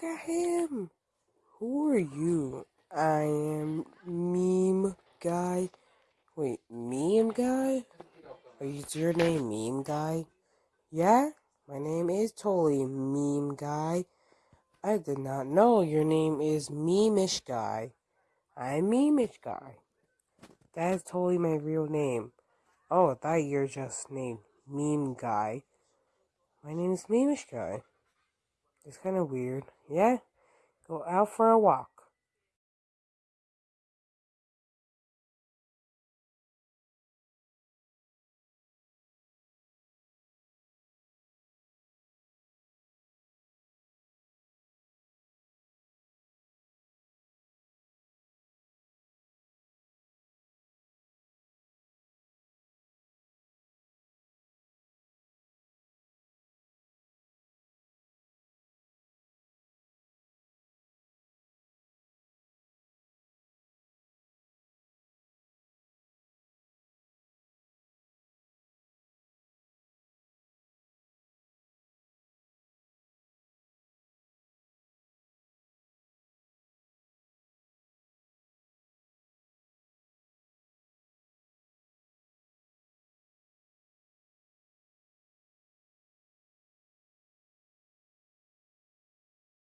look at him. Who are you? I am meme guy. Wait, meme guy? Is your name meme guy? Yeah, my name is totally meme guy. I did not know your name is memeish guy. I'm memeish guy. That is totally my real name. Oh, I thought you're just named meme guy. My name is memeish guy. It's kind of weird. Yeah? Go out for a walk.